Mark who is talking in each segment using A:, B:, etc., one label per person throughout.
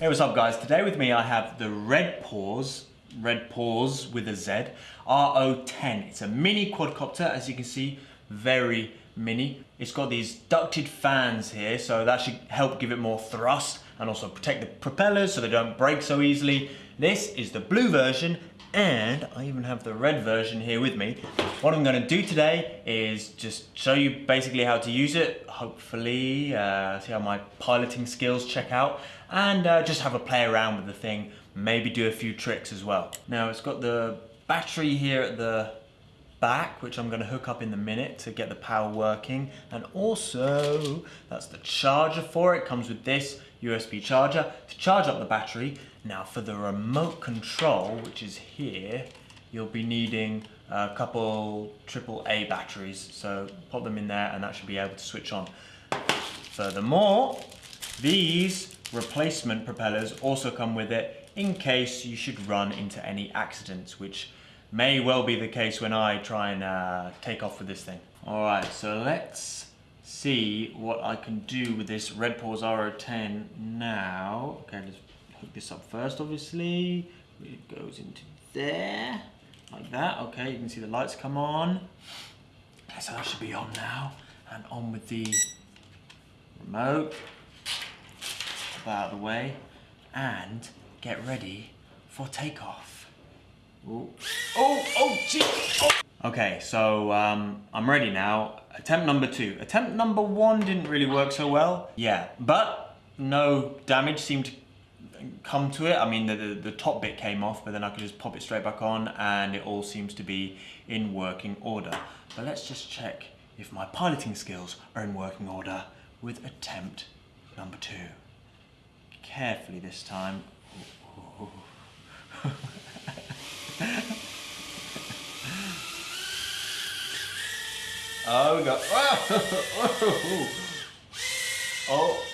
A: Hey, what's up guys? Today with me I have the Redpawz, Red Paws with a Z, RO10. It's a mini quadcopter, as you can see, very mini. It's got these ducted fans here, so that should help give it more thrust and also protect the propellers so they don't break so easily. This is the blue version and I even have the red version here with me. What I'm gonna do today is just show you basically how to use it, hopefully uh, see how my piloting skills check out, and uh, just have a play around with the thing, maybe do a few tricks as well. Now it's got the battery here at the back, which I'm gonna hook up in the minute to get the power working. And also, that's the charger for it, comes with this USB charger to charge up the battery. Now for the remote control, which is here, you'll be needing a couple AAA batteries. So pop them in there and that should be able to switch on. Furthermore, these replacement propellers also come with it in case you should run into any accidents, which may well be the case when I try and uh, take off with this thing. All right, so let's see what I can do with this Redpawz RO10 now. Okay, let's hook this up first, obviously. It goes into there, like that. Okay, you can see the lights come on. So that should be on now. And on with the remote. Out of the way. And get ready for takeoff. Ooh. Oh, oh, gee. Oh. Okay, so um, I'm ready now. Attempt number two. Attempt number one didn't really work so well. Yeah, but no damage seemed to come to it. I mean, the, the, the, top bit came off, but then I could just pop it straight back on and it all seems to be in working order. But let's just check if my piloting skills are in working order with attempt number two. Carefully this time. oh, we got. oh. oh.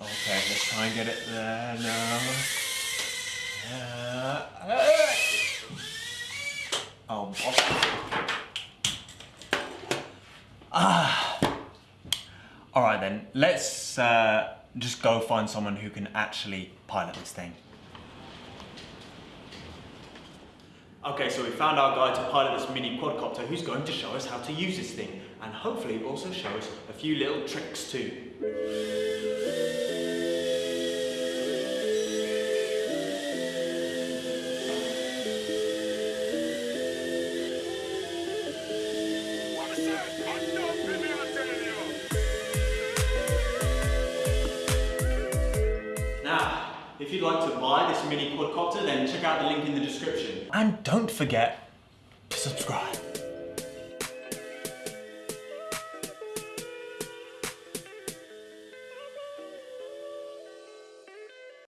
A: Okay, let's try and get it there now. Uh, oh, Ah. All right then, let's uh, just go find someone who can actually pilot this thing. Okay, so we found our guy to pilot this mini quadcopter who's going to show us how to use this thing and hopefully also show us a few little tricks too. If you'd like to buy this mini quadcopter, then check out the link in the description. And don't forget to subscribe.